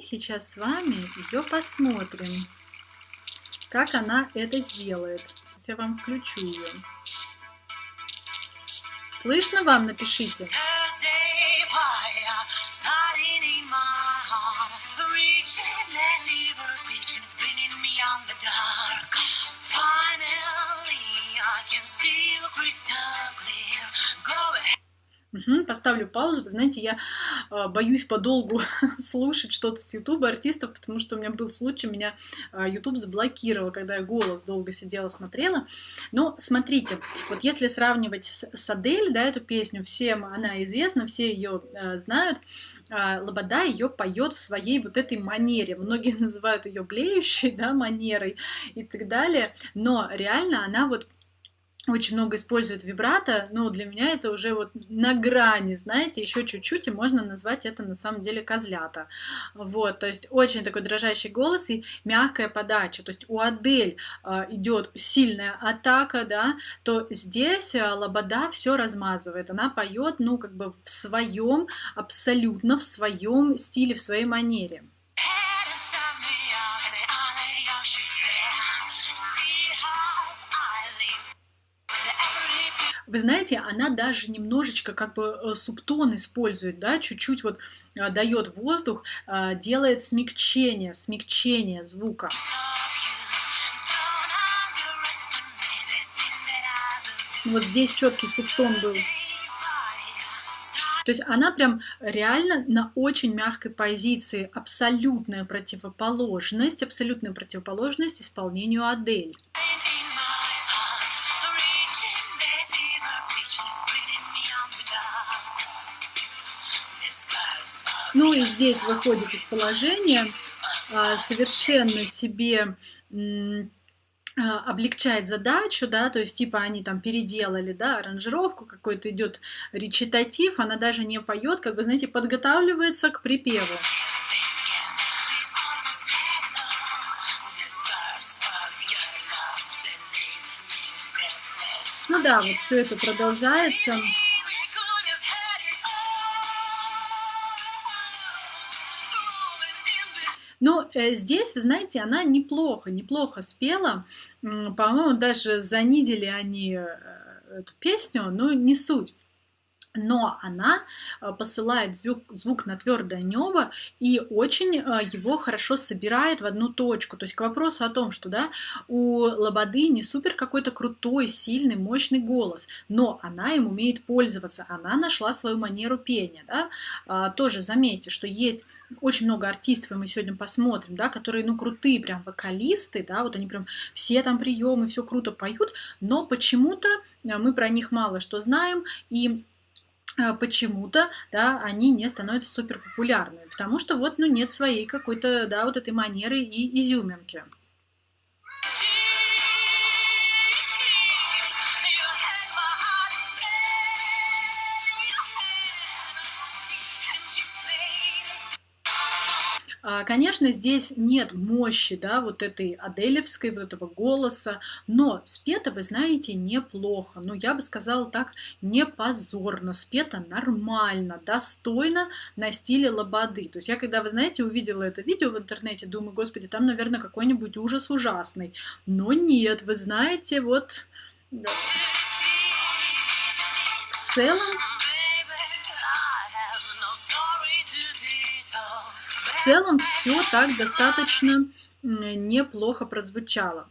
сейчас с вами ее посмотрим, как она это сделает. Сейчас я вам включу ее. Слышно вам? Напишите. Угу, поставлю паузу. Вы знаете, я э, боюсь подолгу слушать что-то с Ютуба артистов, потому что у меня был случай, меня э, YouTube заблокировал, когда я голос долго сидела, смотрела. Но смотрите, вот если сравнивать с, с Адель, да, эту песню, всем она известна, все ее э, знают, э, Лобода ее поет в своей вот этой манере. Многие называют ее блеющей, да, манерой и так далее, но реально она вот очень много используют вибрато, но для меня это уже вот на грани, знаете, еще чуть-чуть, и можно назвать это на самом деле козлята. Вот, то есть очень такой дрожащий голос и мягкая подача. То есть у Адель э, идет сильная атака, да, то здесь э, Лобода все размазывает. Она поет, ну, как бы в своем, абсолютно в своем стиле, в своей манере. Вы знаете, она даже немножечко как бы э, субтон использует, да, чуть-чуть вот э, дает воздух, э, делает смягчение, смягчение звука. Вот здесь четкий субтон был. То есть она прям реально на очень мягкой позиции, абсолютная противоположность, абсолютная противоположность исполнению Адель. Ну и здесь выходит из положения, а, совершенно себе а, облегчает задачу, да, то есть типа они там переделали, да, аранжировку, какой-то идет речитатив, она даже не поет, как бы, знаете, подготавливается к припеву. Ну да, вот все это продолжается. Но э, здесь, вы знаете, она неплохо, неплохо спела. По-моему, даже занизили они э, эту песню, но не суть но она э, посылает звук, звук на твердое небо и очень его хорошо собирает в одну точку. То есть к вопросу о том, что да, у Лободы не супер какой-то крутой, сильный, мощный голос, но она им умеет пользоваться, она нашла свою манеру пения. Да? А, тоже заметьте, что есть очень много артистов, и мы сегодня посмотрим, да, которые, ну, крутые прям вокалисты, да, вот они прям все там приемы, все круто поют, но почему-то э, мы про них мало что знаем, и э, почему-то, да, они не становятся супер популярными, потому что вот, ну, нет своей какой-то, да, вот этой манеры и изюминки. Конечно, здесь нет мощи, да, вот этой аделевской, вот этого голоса, но спето, вы знаете, неплохо. Ну, я бы сказала так, не позорно, спето нормально, достойно на стиле лободы. То есть я, когда, вы знаете, увидела это видео в интернете, думаю, господи, там, наверное, какой-нибудь ужас ужасный. Но нет, вы знаете, вот... В целом целом все так достаточно неплохо прозвучало.